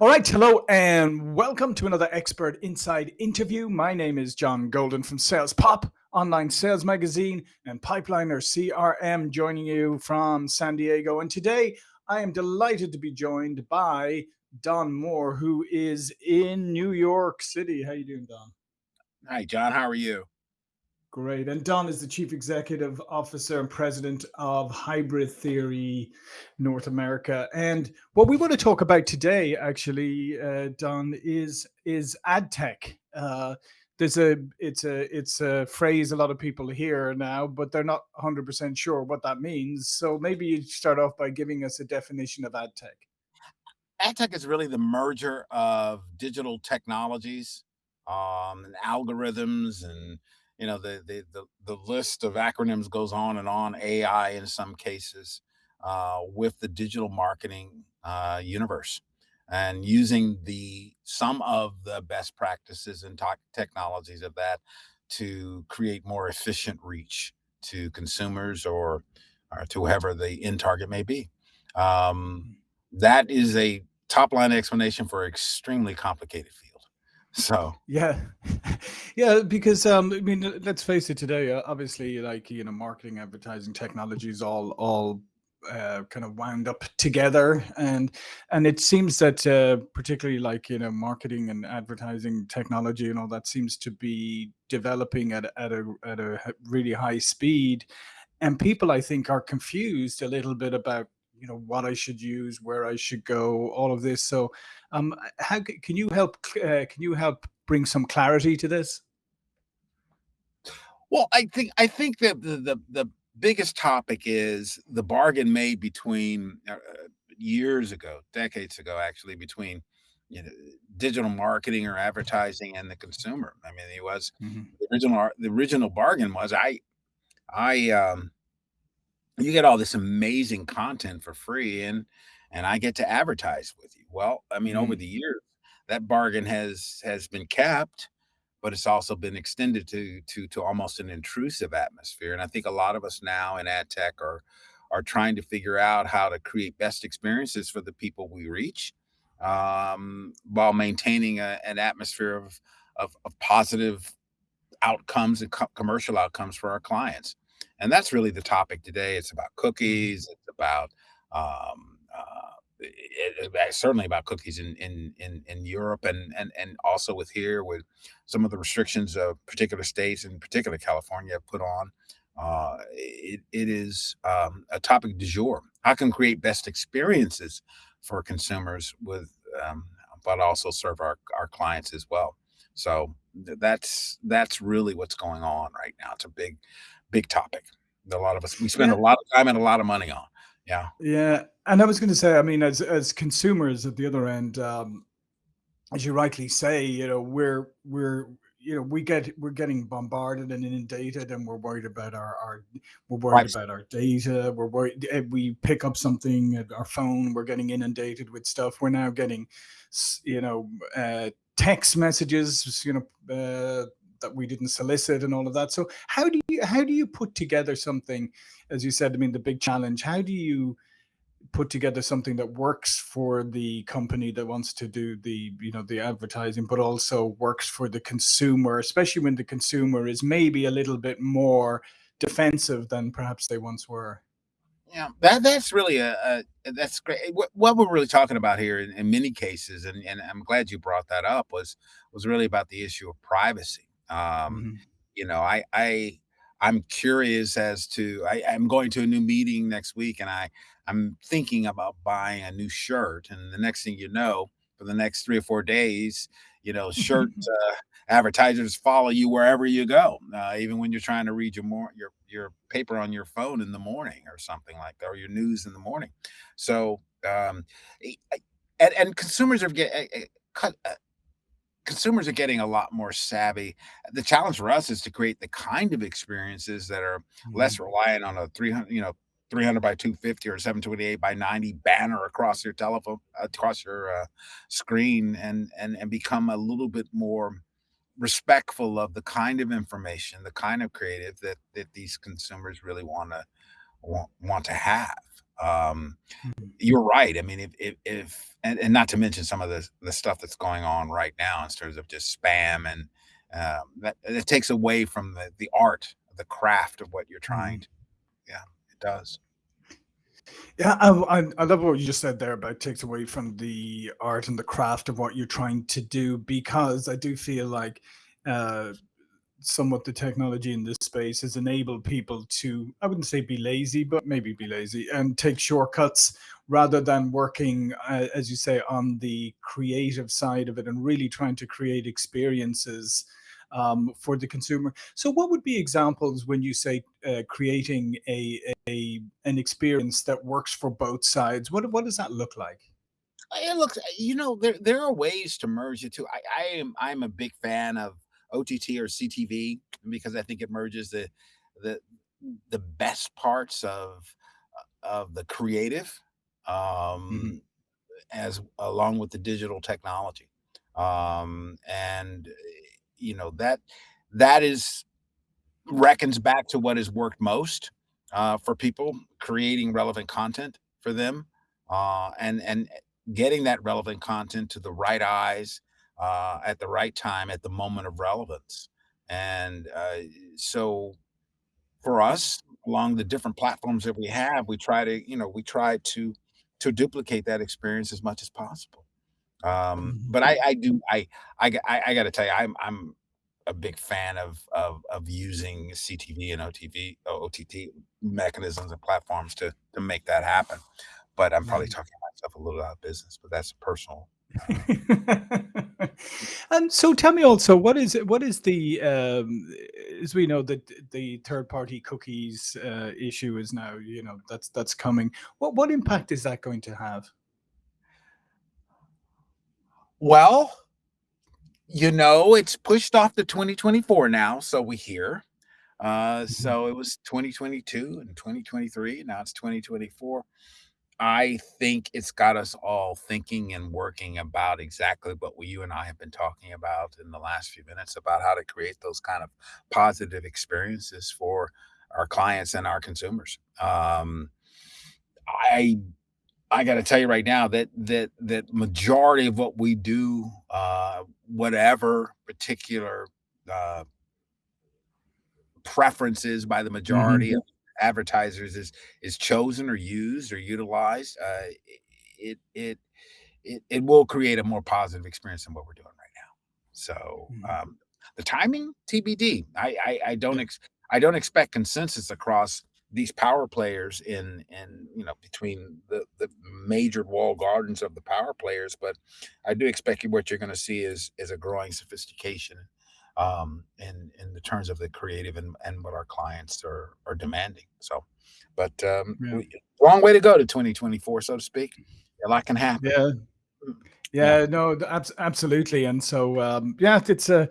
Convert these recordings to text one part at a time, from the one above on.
All right, hello and welcome to another Expert Insights interview. My name is John Golden from Sales Pop, online sales magazine, and Pipeliner CRM, joining you from San Diego. And today I am delighted to be joined by Don Moore, who is in New York City. How you doing, Don? Hi, John. How are you? Great. And Don is the Chief Executive Officer and President of Hybrid Theory North America. And what we want to talk about today, actually, uh, Don, is is ad tech. Uh, there's a it's a it's a phrase a lot of people hear now, but they're not 100% sure what that means. So maybe you start off by giving us a definition of ad tech. Ad tech is really the merger of digital technologies, um, and algorithms, and you know the, the the the list of acronyms goes on and on. AI in some cases, uh, with the digital marketing uh, universe, and using the some of the best practices and tech technologies of that to create more efficient reach to consumers or or to whoever the end target may be. Um, that is a top line explanation for extremely complicated field. So Yeah. Yeah, because, um, I mean, let's face it today, uh, obviously, like, you know, marketing, advertising, technologies all all uh, kind of wound up together. And and it seems that uh, particularly like, you know, marketing and advertising technology and all that seems to be developing at, a- at a at a really high speed. And people, I think, are confused a little bit about, you know, what I should use, where I should go, all of this. So um, how can you help? Uh, can you help bring some clarity to this? well, I think I think that the the, the biggest topic is the bargain made between uh, uh, years ago, decades ago, actually, between you know digital marketing or advertising and the consumer. I mean, it was Mhm. the original the original bargain was I I um you get all this amazing content for free and and I get to advertise with you. Well, I mean, over Mm. the years, that bargain has has been capped, but it's also been extended to to to almost an intrusive atmosphere. And I think a lot of us now in ad tech are are trying to figure out how to create best experiences for the people we reach, um, while maintaining a, an atmosphere of, of of positive outcomes and co- commercial outcomes for our clients. And that's really the topic today. It's about Mhm. cookies. It's about um, uh, it, it- it's certainly about cookies in in in, in Europe and and and also with here with some of the restrictions of particular states, in particular California, have put on. Uh, it, it is um, a topic du jour. How can we create best experiences for consumers with, um, but also serve our our clients as well. So that's that's really what's going on right now. It's a big, big topic that a lot of us we spend a lot of time and a lot of money on. Yeah. yeah. And I was going to say, I mean, as as consumers at the other end, um, as you rightly say, you know, we're we're you know we get we're getting bombarded and inundated, and we're worried about our our we're worried Privacy. about our data. We're worried we pick up something at our phone, we're getting inundated with stuff. We're now getting, you know, uh, text messages, you know. Uh, that we didn't solicit and all of that. So how do you how do you put together something, as you said? I mean, the big challenge. How do you put together something that works for the company that wants to do the you know the advertising but also works for the consumer especially when the consumer is maybe a little bit more defensive than perhaps they once were Yeah, that that's really a, a that's great. Eh, What, what we're really talking about here in, in many cases, and, and I'm glad you brought that up, was was really about the issue of privacy. Um, Mhm. you know, I I I'm curious as to I, I'm going to a new meeting next week, and I I'm thinking about buying a new shirt, and the next thing you know, for the next three or four days, you know, shirt uh, advertisers follow you wherever you go, uh, even when you're trying to read your more your your paper on your phone in the morning or something like that, or your news in the morning. So, um, and, and consumers are getting consumers are getting a lot more savvy. The challenge for us is to create the kind of experiences that are less Mhm. reliant on a 300, you know, 300 by 250 or 728 by 90 banner across your telephone, across your uh, screen, and and and become a little bit more respectful of the kind of information, the kind of creative that that these consumers really want to want, want to have. Um, Mhm. you're right. I mean, if if, if and, and not to mention some of the the stuff that's going on right now in terms of just spam and um, that it takes away from the the art, the craft of what you're trying Mhm. to. Yeah, it does. Yeah, I, I I love what you just said there about takes away from the art and the craft of what you're trying to do because I do feel like uh, somewhat the technology in this space has enabled people to I wouldn't say be lazy, but maybe be lazy and take shortcuts rather than working, uh, as you say, on the creative side of it and really trying to create experiences um, for the consumer. So, what would be examples when you say uh, creating a, a an experience that works for both sides? What what does that look like? It looks, uh, you know, there there are ways to merge the two. I, I am I'm a big fan of OTT or CTV because I think it merges the the the best parts of of the creative um, as along with the digital technology. Um, and you know that that is reckons back to what has worked most uh, for people creating relevant content for them uh, and and getting that relevant content to the right eyes uh, at the right time at the moment of relevance and uh, so for us along the different platforms that we have we try to you know we try to to duplicate that experience as much as possible um, mhm. but I, I do, I, I, I, got to tell you, I'm, I'm a big fan of, of, of using CTV and OTV, OTT mechanisms and platforms to, to make that happen. But I'm probably talking myself a little out of business, but that's a personal. Uh, And so tell me also, what is what is the um, as we know that the third party cookies uh, issue is now, you know, that's that's coming. What what impact is that going to have? well, you know, it's pushed off to 2024 now, so we hear. Uh, so it was 2022 and 2023. Now it's 2024 I think it's got us all thinking and working about exactly what we, you and I have been talking about in the last few minutes about how to create those kind of positive experiences for our clients and our consumers. Um, I I got to tell you right now that that that majority of what we do, uh, whatever particular uh, preferences by the majority of advertisers is is chosen or used or utilized, uh, it it it it will create a more positive experience than what we're doing right now. So, mhm. um, the timing TBD. I I, I don't ex- I don't expect consensus across these power players in in you know between the the major wall gardens of the power players, but I do expect what you're going to see is is a growing sophistication um in in the terms of the creative and and what our clients are are demanding. So, but um yeah, we, long way to go to 2024, so to speak. A lot can happen. yeah. Mm, Yeah. Yeah, no, abs- absolutely. And so, um, yeah, it's uh,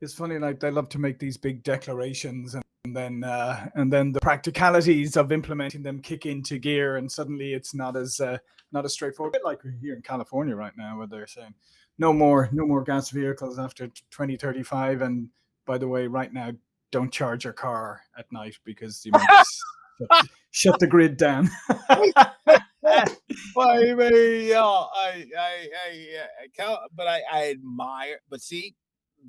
it's funny. Like they love to make these big declarations, and, and then uh, and then the practicalities of implementing them kick into gear, and suddenly it's not as uh, not as straightforward. Like here in California right now, where they're saying no more no more gas vehicles after twenty thirty five. And by the way, right now, don't charge your car at night because you might shut, shut the grid down. I mean, yeah, I, I, I, I but I, I admire. But see,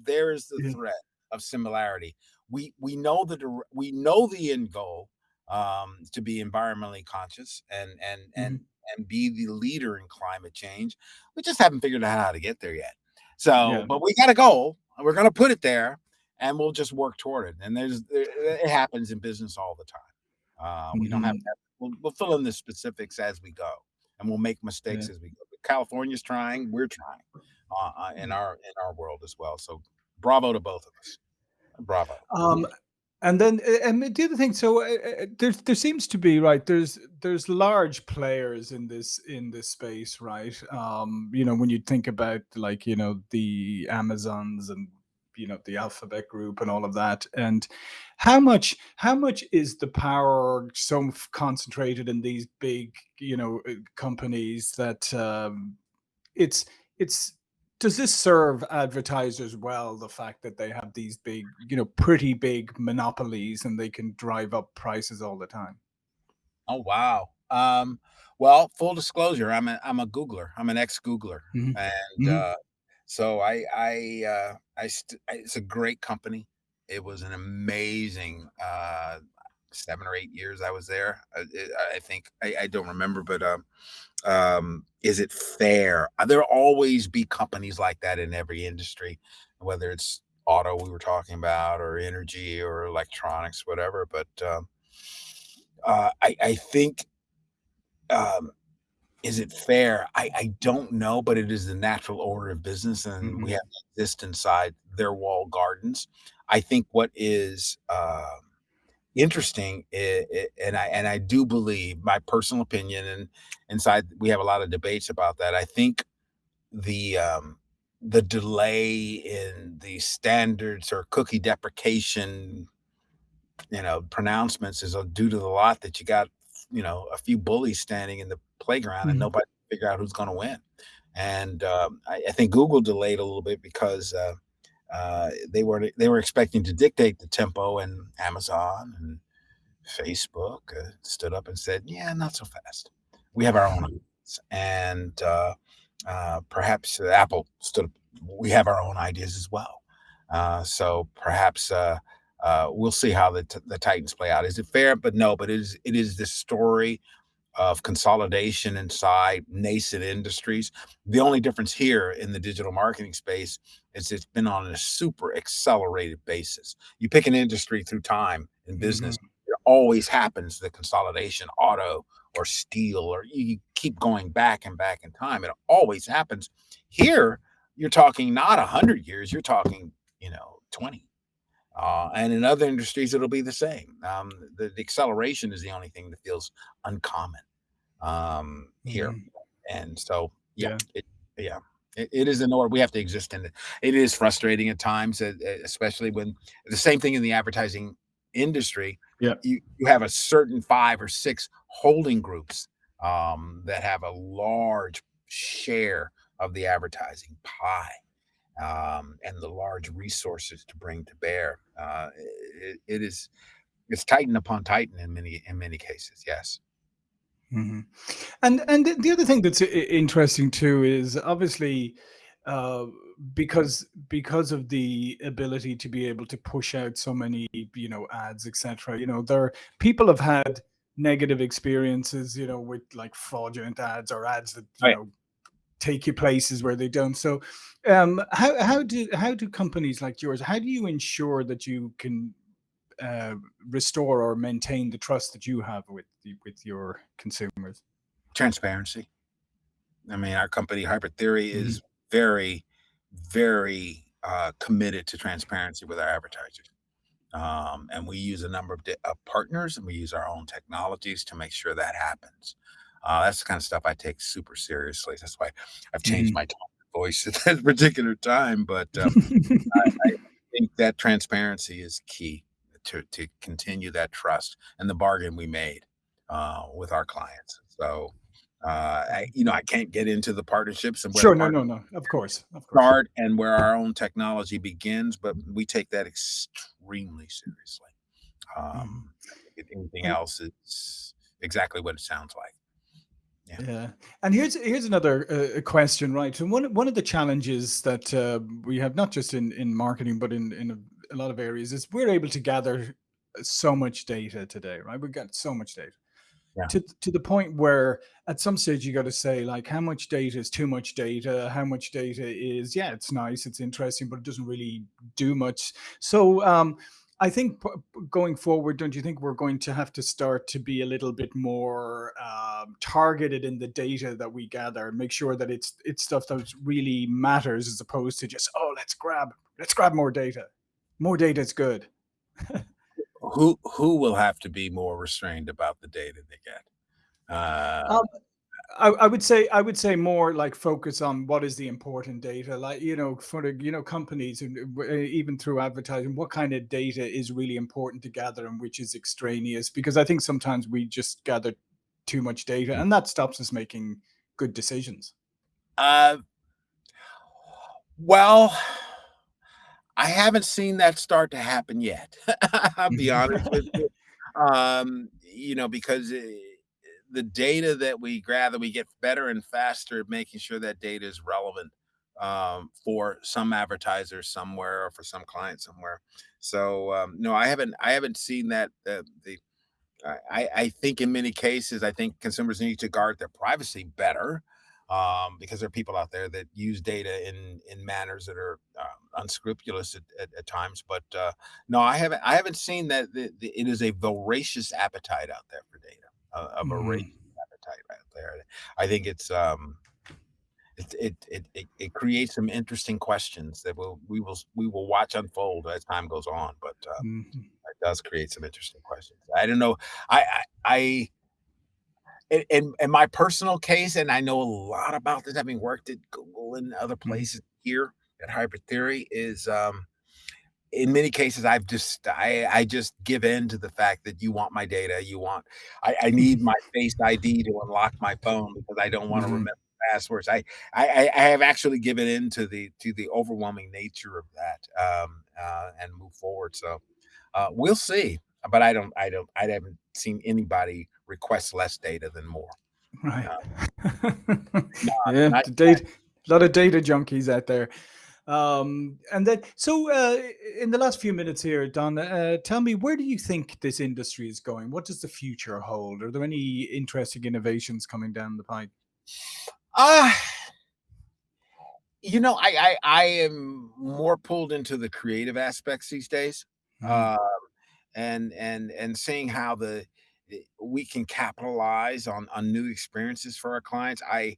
there's the yeah. threat of similarity. We we know the we know the end goal um, to be environmentally conscious and and and Mhm. And be the leader in climate change. We just haven't figured out how to get there yet. So, Yeah. but we got a goal, and we're going to put it there, and we'll just work toward it. And there's there, it happens in business all the time. Uh, we don't have Mhm. to. Have, we'll, we'll fill in the specifics as we go and we'll make Yeah. mistakes as we go. But California's trying, we're trying uh, uh, in our in our world as well. So bravo to both of us. Bravo. Um, and then, and the other thing, so uh, uh, there, there seems to be right. There's there's large players in this in this space, right? Um, you know, when you think about like you know the Amazons and you know the Alphabet Group and all of that, and how much how much is the power so concentrated in these big you know uh, companies that um, it's it's does this serve advertisers well the fact that they have these big you know pretty big monopolies and they can drive up prices all the time Oh, wow. Um, well, full disclosure, I'm a I'm a Googler. I'm an ex-Googler, Mhm. and, Mhm. uh, so I I, uh, I st I it's a great company. It was an amazing, uh, 7 or 8 years I was there. Uh, it I think I I don't remember, but, um um, is it fair? Uh, there'll always be companies like that in every industry, whether it's auto we were talking about or energy or electronics, whatever, but, um, uh, I I think um, is it fair? I I don't know, but it is the natural order of business, and we Mhm. have to exist inside their walled gardens. I think what is, um, interesting, i i and I and I do believe my personal opinion, and inside we have a lot of debates about that. I think the, um, the delay in the standards or cookie deprecation you know, pronouncements is, uh, due to the lot that you got, you know, a few bullies standing in the playground and Mhm. nobody figure out who's gonna win. And, um, I I think Google delayed a little bit because, uh, uh, they weren't they were expecting to dictate the tempo, and Amazon and Facebook, uh, stood up and said, "Yeah, not so fast. We have our own ideas." And, uh, uh, perhaps Apple stood up, "We have our own ideas as well." Uh, so perhaps, uh, uh, we'll see how the the Titans play out. Is it fair? But no, but it is it is the story of consolidation inside nascent industries. The only difference here in the digital marketing space is it's been on a super accelerated basis. You pick an industry through time in business, Mhm. it always happens, the consolidation, auto or steel, or you keep going back and back in time, it always happens. Here, you're talking not 100 years, you're talking, you know, 20. Uh, and in other industries, it'll be the same. Um, the the acceleration is the only thing that feels uncommon, um, here. Mhm. And so, yeah, Yeah. it yeah, it it is in order we have to exist in it. It is frustrating at times, especially when the same thing in the advertising industry, Yeah. you you have a certain 5 or 6 holding groups, um, that have a large share of the advertising pie, um, and the large resources to bring to bear. Uh, it it is it's titan upon titan in many in many cases, yes. Mhm. And and the the other thing that's interesting too is obviously, uh, because because of the ability to be able to push out so many, you know, ads, etc. you know, there people have had negative experiences, you know, with, like, fraudulent ads or ads that, you Right. know, take you places where they don't. So, um, how how do how do companies like yours how do you ensure that you can, uh, restore or maintain the trust that you have with with your consumers? Transparency. I mean, our company, Hybrid Theory, Mhm. is very, very, uh, committed to transparency with our advertisers. Um, and we use a number of di partners, and we use our own technologies to make sure that happens. Uh, that's the kinda stuff I take super seriously. That's why I've changed Mhm. my voice at that particular time, but, um, I I think that transparency is key to to continue that trust and the bargain we made, uh, with our clients. So, uh, I Mhm. you know, I can't get into the partnerships and Sure, no, no, no, of course, of course. start and where our own technology begins, but we take that extremely seriously. Um, think anything And else is exactly what it sounds like. Yeah. Yeah. And here's here's another, uh, question, right? So one one of the challenges that, uh, we have not just in in marketing, but in in a a lot of areas is we're able to gather so much data today, right? We've got so much data. To to the point where at some stage you gotta say, like, how much data is too much data? How much data is, yeah, it's nice, it's interesting, but it doesn't really do much. So, um, I think going forward, don't you think we're going to have to start to be a little bit more, um, targeted in the data that we gather, and make sure that it's it's stuff that really matters as opposed to just, "Oh, let's grab let's grab more data. More data is good." Who who will have to be more restrained about the data they get? Uh Um, I I would say I would say more like focus on what is the important data, like, you know, for the, you know, companies and uh, even through advertising, what kind of data is really important to gather and which is extraneous, because I think sometimes we just gather too much data, and that stops us making good decisions. Uh well, I haven't seen that start to happen yet. I'll be honest with you. Um, you know, because, eh the data that we gather, we get better and faster at making sure that data is relevant um, for some advertisers somewhere or for some client somewhere. So um, no, I haven't I haven't seen that uh, the I, I think in many cases, I think consumers need to guard their privacy better um, because there are people out there that use data in in manners that are uh, unscrupulous at, at, at, times. But uh, no, I haven't I haven't seen that the, the, it is a voracious appetite out there for data, a, a voracious Mm. appetite out there. I think it's um, it, it it it it creates some interesting questions that we'll we will we will watch unfold as time goes on. But uh, Mhm. it does create some interesting questions. I don't know. I I, I in, in in my personal case, and I know a lot about this, having worked at Google and other Mhm. places here at Hybrid Theory, is um, in many cases I've just I I just give in to the fact that you want my data. You want I, I need my face ID to unlock my phone because I don't want to Mhm. remember passwords. I, I I I have actually given in to the to the overwhelming nature of that um, uh, and move forward. So uh, we'll see. But I don't I don't I haven't seen anybody request less data than more. Right. Not Yeah, not data, a lot of data junkies out there. Um, and then, so uh, in the last few minutes here, Don, uh, tell me where do you think this industry is going? What does the future hold? Are there any interesting innovations coming down the pipe? uh you know, I I I am more pulled into the creative aspects these days. Mhm. Uh and and and seeing how the we can capitalize on on new experiences for our clients. I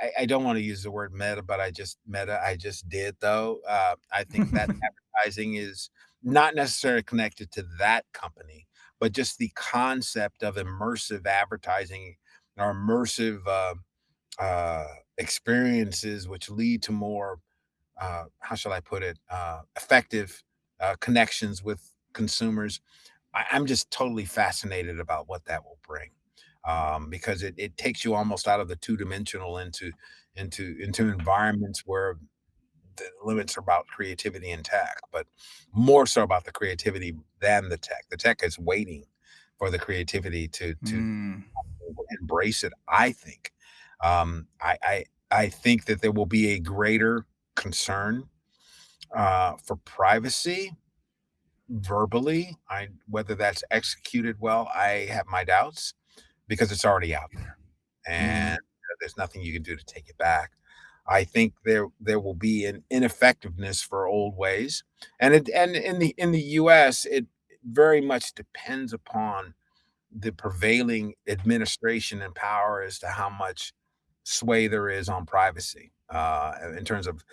I, I don't want to use the word meta, but I just meta. I just did though. Uh, I think that advertising is not necessarily connected to that company, but just the concept of immersive advertising or immersive uh, uh, experiences, which lead to more uh, how shall I put it, uh, effective uh, connections with consumers I, I'm just totally fascinated about what that will bring um, because it, it takes you almost out of the two dimensional into into into environments where the limits are about creativity and tech, but more so about the creativity than the tech. The tech is waiting for the creativity to to Mm. embrace it. I think. Um, I, I I think that there will be a greater concern uh, for privacy verbally. I whether that's executed well, I have my doubts because it's already out there, Mm. and there's nothing you can do to take it back. I think there there will be an ineffectiveness for old ways, and it and in the in the U.S. it very much depends upon the prevailing administration and power as to how much sway there is on privacy uh, in terms of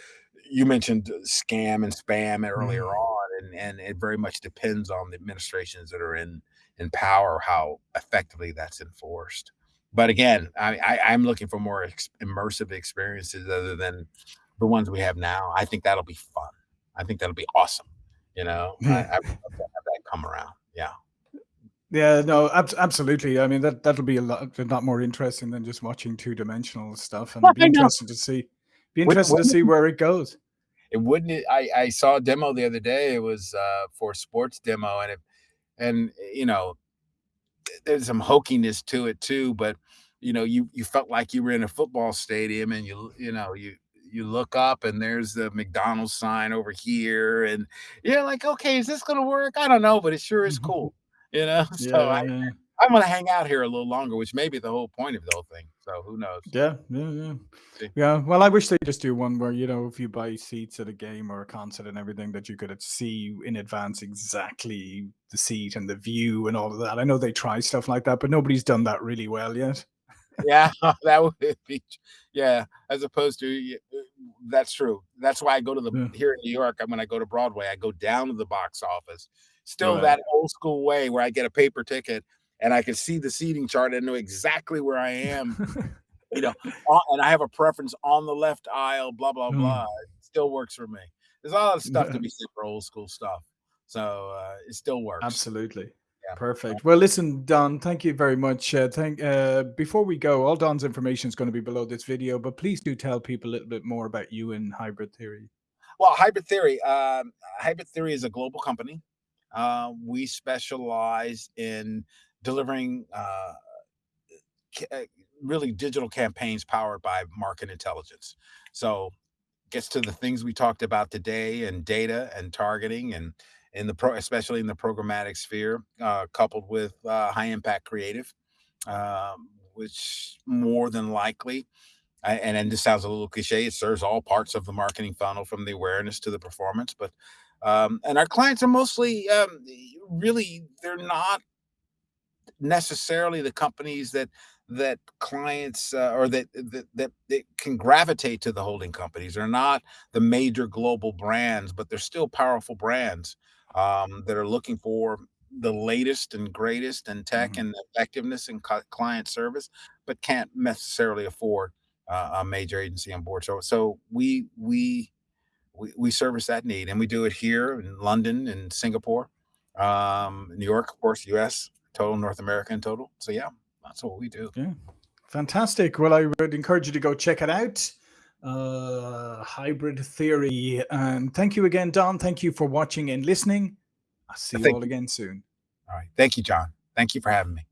you mentioned scam and spam earlier Mm. on, and and it very much depends on the administrations that are in in power how effectively that's enforced. But again, I, I I'm looking for more ex- immersive experiences other than the ones we have now. I think that'll be fun. I think that'll be awesome. You know, I. I love to have that come around. Yeah. Yeah, no, abs- absolutely. I mean, that that'll be a lot, a lot more interesting than just watching two-dimensional stuff, and Well, be interesting to see, be interesting to see where it goes. It wouldn't it I I saw a demo the other day, it was, uh, for sports demo, and it and, you know, there's some hokiness to it too, but, you know, you you felt like you were in a football stadium and you you know, you you look up and there's the McDonald's sign over here, and you're like, "Okay, is this gonna work? I don't know, but it sure is cool." You know? So Yeah, I yeah. I'm gonna hang out here a little longer, which may be the whole point of the whole thing, so who knows? Yeah, yeah, yeah. See? Yeah, well, I wish they just do one where, you know, if you buy seats at a game or a concert and everything, that you could see in advance exactly the seat and the view and all of that. I know they try stuff like that, but nobody's done that really well yet. Yeah, that would be yeah, as opposed to uh, that's true. That's why I go to the Yeah. here in New York, when I go to Broadway, I go down to the box office. Still Right. that old school way where I get a paper ticket and I can see the seating chart and know exactly where I am, you know, and I have a preference on the left aisle, blah, blah, Mm. blah. It still works for me. There's a lot of stuff to be said for old school stuff. So, uh, it still works. absolutely. Yeah. Perfect. Well, listen, Don, thank you very much. Uh, thank. Uh, before we go, all Don's information is going to be below this video, but please do tell people a little bit more about you and hybrid theory. Well, Hybrid Theory, um, Hybrid Theory is a global company. Uh, we specialize in delivering uh, uh, really digital campaigns powered by market intelligence. So gets to the things we talked about today and data and targeting and in the pro especially in the programmatic sphere uh, coupled with uh, high impact creative um, which more than likely and then this sounds a little cliche it serves all parts of the marketing funnel from the awareness to the performance but um, and our clients are mostly um, really they're not necessarily the companies that that clients uh, or that, that that that can gravitate to the holding companies. They're not the major global brands, but they're still powerful brands um, that are looking for the latest and greatest in tech Mhm. and effectiveness and client service, but can't necessarily afford uh, a major agency on board. So so we we we, we service that need and we do it here in London and Singapore, um, New York, of course, US, total North America in total. So yeah, that's what we do. Yeah, fantastic. Well, I would encourage you to go check it out. Uh, hybrid theory. And thank you again, Don. Thank you for watching and listening. I'll see you all again soon. All right. Thank you, John. Thank you for having me.